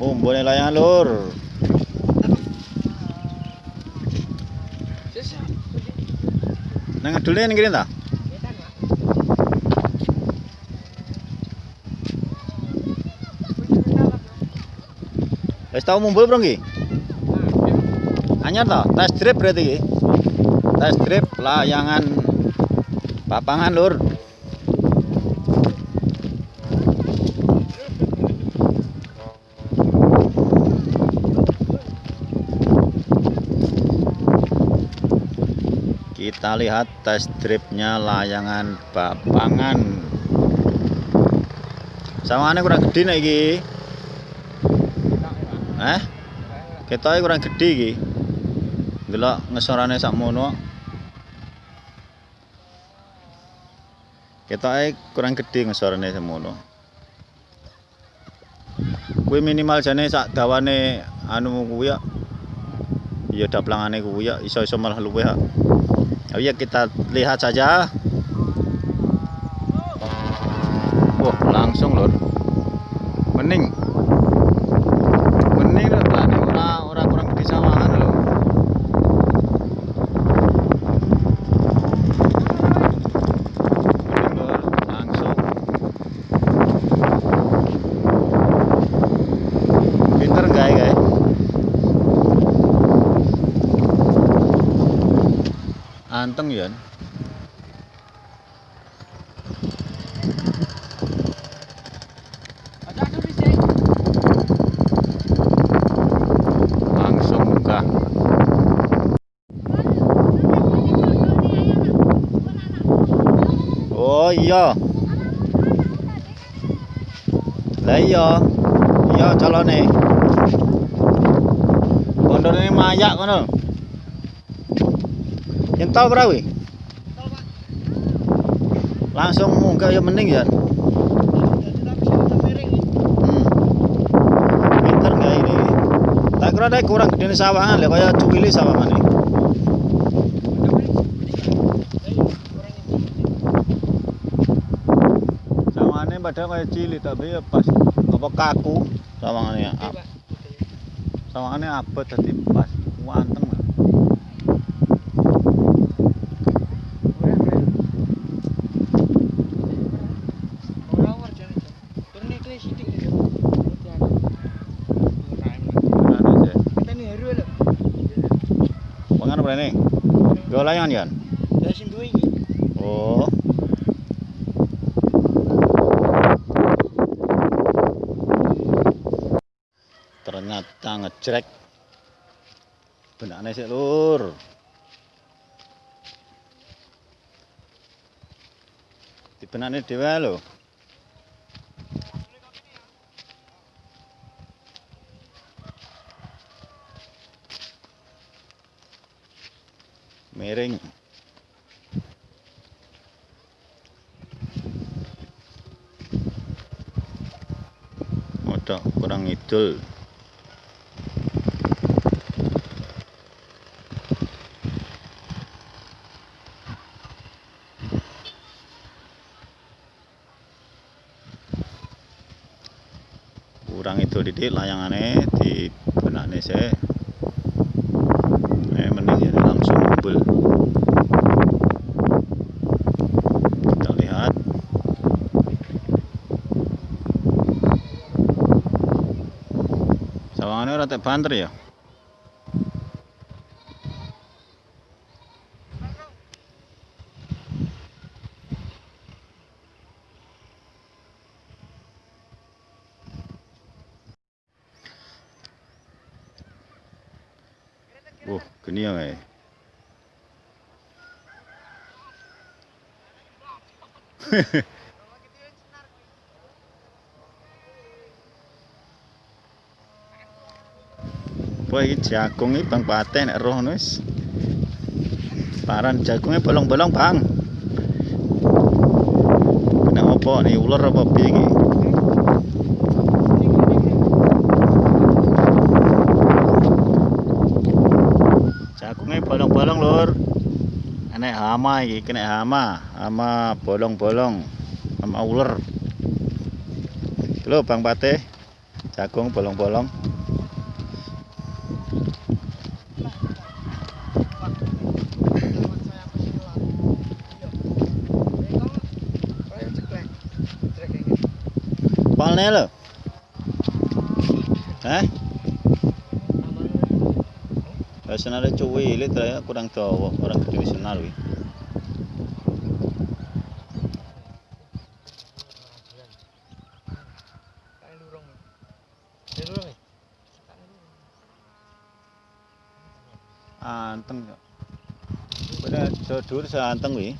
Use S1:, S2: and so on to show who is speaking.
S1: Umbone layangan lur. Nang ngedulnya ning kene ta? Wis tau mumbul bro nggih? Anyar ta? Tes drip berarti iki. Tes drip layangan papangan lur. Kita lihat tes dripnya layangan papangan. Sawangane kurang gede nek iki. Eh? Ketoke kurang gede iki. Delok ngesorane sakmono. Ketoke kurang gede ngesorane sakmono. Kuwi minimal jane sak dawane anu kuwi ya. Ya daplangane kuwi ya iso-iso malah luwih ya. Ya kita lihat saja. Wah, langsung lor. Mening. Mening lho plane ora ora kurang gede sawangan lho. Mening lor, langsung. Pinter gawe gawe. Anteng ya. Langsung munggah. Oh iya. Lah iya. Iya calone. Pondone mayak ngono. Yang tahu berapa? wih? Langsung munggah ya mending ya. Hmm. Pinter nggak ini? Tak kira deh kurang gede sawangan lah kayak cuwili sawangan ini. Sawangannya padahal kayak cilik tapi ya pas apa kaku sawangannya. ya. Sawangannya abot tadi pas wanteng lah. Anu sih. Wangan apa ini? Dua layangan kan? Oh. Ternyata ngejrek. Benakne sik, Lur. Dibenakne dhewe lho. Miring. Modok kurang ngidul. Kurang itu didik layangane di sik. Eh mending ya langsung mobil. Kita lihat. Sawangane ora tek banter ya. Wah, geni ya, eh. Wah, iki jagung iki Bang Pateh nek roh wis. Paran jagungnya bolong-bolong, Bang. Kena apa nih ular apa piye iki? Jagungnya bolong-bolong, Lur. Enek hama iki, kena hama, hama bolong-bolong, hama ular. Lho Bang Pateh, Jagung bolong-bolong. Palne lho. Hah? Ya senare cuwi ile traya kurang dawa, orang gede senar wi. Anteng kok. Bener dhuwur seanteng wi.